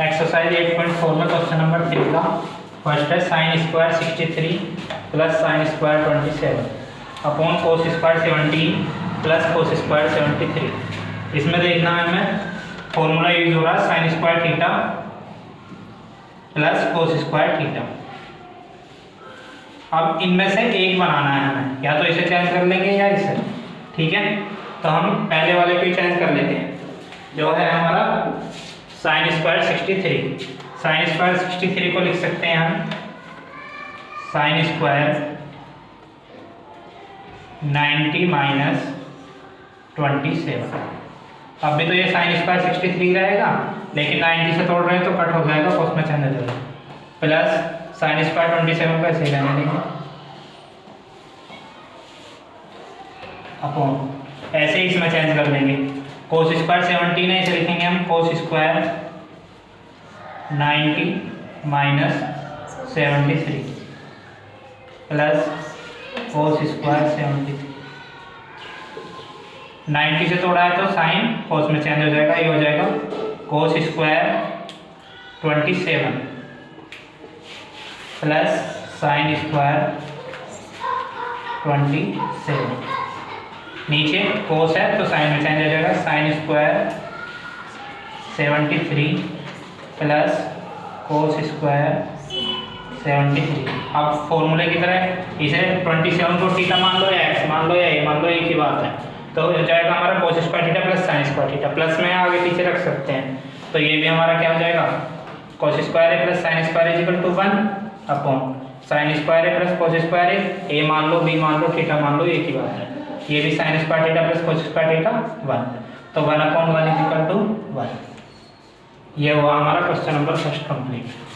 Exercise 8.4 में question number three का। First है sine square 63 plus sine square 27 upon cos square 17 plus cos square 73 इसमें देखना है हमें फॉर्मूला यूज़ हो रहा है sine square theta plus cos square theta अब इनमें से एक बनाना है हमें, या तो इसे चेंज कर लेंगे या इसे, ठीक है? तो हम पहले वाले को चेंज कर लेते हैं। जो है हमारा sine square sixty three sine square sixty three को लिख सकते हैं हम। Sine square ninety minus twenty seven अब भी तो ये साइन स्क्वायर सिक्सटी थ्री रहेगा, लेकिन नाइन्टी से तोड़ रहे हैं तो कट हो जाएगा तो उसमें चेंज जाएगा plus sine square twenty seven को ऐसे रहने देंगे। अपॉन, ऐसे ही इसमें चेंज कर लेंगे कोस स्क्वायर सेवनटीन है इसे लिखेंगे हम cos square ninety minus seventy three plus cos square seventy three. Ninety से तोड़ा है तो साइन कोस में चेंज हो जाएगा, ये हो जाएगा cos square twenty seven plus sine square twenty seven नीचे कोस है तो साइन में चेंज हो जाएगा sine square seventy three plus cos square seventy three अब फॉर्मूले की तरह इसे ट्वेंटी सेवन को टीटा मान लो या एक्स मान लो या ए मान लो, एक ही बात है। तो हो जाएगा हमारा cos square theta plus sine square theta plus में आगे पीछे रख सकते हैं। तो ये भी हमारा क्या हो जाएगा? Cos square A plus sine square is equal to one upon sine square A plus cos square है ए मान लो बी मान लो टीटा मान लो, एक ही बात है। ये भी sine square theta plus cos square theta one तो वन अपॉन वन ये हुआ हमारा क्वेश्चन नंबर फ़र्स्ट कंप्लीट